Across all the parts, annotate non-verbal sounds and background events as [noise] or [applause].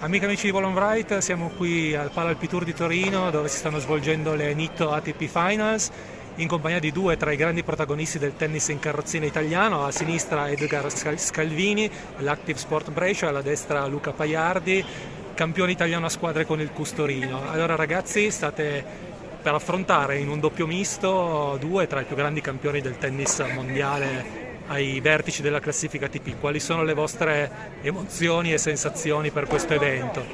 Amiche amici di Volon Wright, siamo qui al Pala Alpitour di Torino dove si stanno svolgendo le Nitto ATP Finals in compagnia di due tra i grandi protagonisti del tennis in carrozzina italiano, a sinistra Edgar Scalvini, l'Active Sport Brescia, alla destra Luca Paiardi, campione italiano a squadre con il Custorino. Allora ragazzi state per affrontare in un doppio misto due tra i più grandi campioni del tennis mondiale ai vertici della classifica ATP. Quali sono le vostre emozioni e sensazioni per questo evento?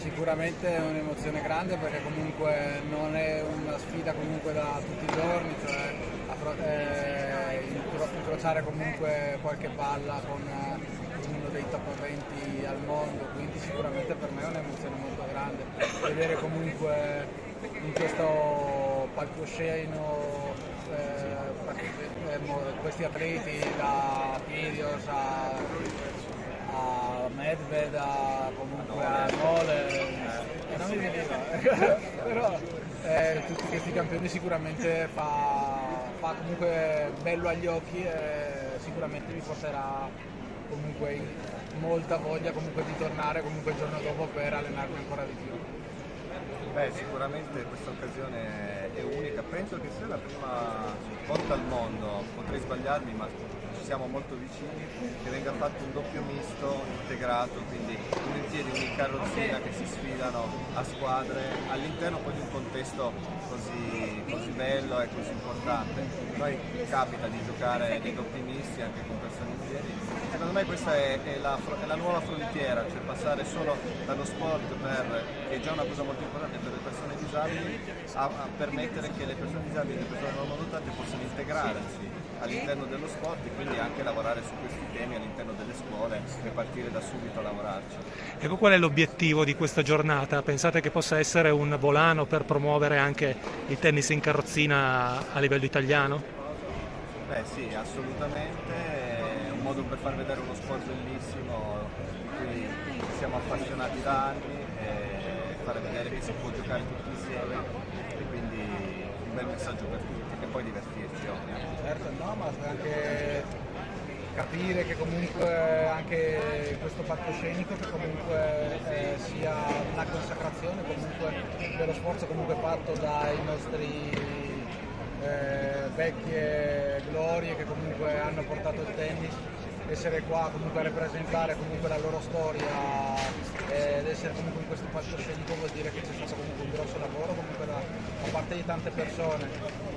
Sicuramente è un'emozione grande perché comunque non è una sfida comunque da tutti i giorni, cioè eh, incrociare comunque qualche palla con eh, uno dei top 20 al mondo, quindi sicuramente per me è un'emozione molto grande. Vedere comunque in questo palcoscenico questi atleti da Kyrgios a a Medved, a, comunque a Mole, eh, non mi veniva, [laughs] però eh, tutti questi campioni sicuramente fa, fa, comunque bello agli occhi e sicuramente mi porterà comunque molta voglia comunque di tornare comunque il giorno dopo per allenarmi ancora di più. Beh, sicuramente questa occasione è unica, penso che sia la prima volta al mondo, sbagliarmi ma siamo molto vicini, che venga fatto un doppio misto integrato, quindi volentieri in carrozzina che si sfidano a squadre all'interno poi di un contesto così, così bello e così importante. Poi capita di giocare nei doppi misti anche con persone in piedi. Secondo me questa è, è, la, è, la, nuova frontiera, cioè passare solo dallo sport per, che è già una cosa molto importante per le persone disabili, a, a permettere che le persone disabili e le persone non dotate possano integrarsi all'interno dello sport e quindi anche lavorare su questi temi all'interno delle scuole e partire da subito a lavorarci. Ecco qual è l'obiettivo di questa giornata? Pensate che possa essere un volano per promuovere anche il tennis in carrozzina a livello italiano? Beh sì, assolutamente, è un modo per far vedere uno sport bellissimo di cui siamo appassionati da anni e fare vedere che si può giocare tutti insieme e quindi un bel messaggio per tutti e poi divertirci ovviamente. Certo, no, ma anche capire che comunque anche questo palcoscenico che comunque eh, sia una consacrazione comunque dello sforzo comunque fatto dai nostri eh, vecchie glorie che comunque hanno portato il tennis essere qua comunque a rappresentare comunque la loro storia ed essere comunque in questo palcoscenico vuol dire che c'è stato comunque un grosso lavoro comunque da, da parte di tante persone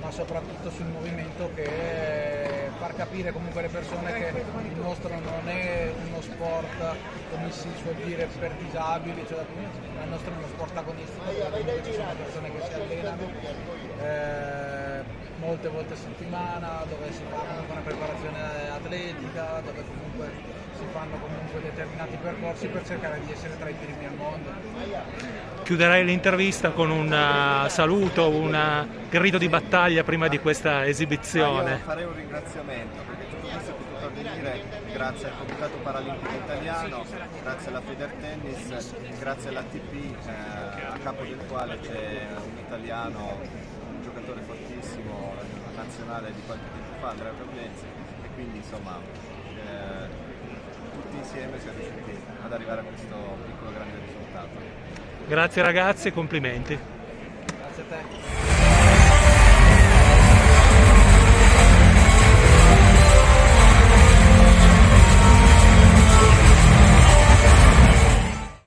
ma soprattutto sul movimento che far capire comunque alle persone che il nostro non è uno sport come si suol dire per disabili cioè il nostro è uno sport agonistico dove ci sono persone che si allenano eh, molte volte a settimana, dove si fa comunque una preparazione atletica, dove comunque si fanno comunque determinati percorsi per cercare di essere tra i primi al mondo. Chiuderei l'intervista con un uh, saluto, un uh, grido di battaglia prima di questa esibizione. Io farei un ringraziamento perché tutto questo è potuto avvenire grazie al Comitato Paralimpico Italiano, grazie alla Federtennis, grazie all'ATP eh, a capo del quale c'è un italiano giocatore fortissimo nazionale di qualche tempo fa, Andrea Provlenzi, e quindi insomma eh, tutti insieme siamo riusciti ad arrivare a questo piccolo grande risultato. Grazie ragazzi e complimenti. Grazie a te.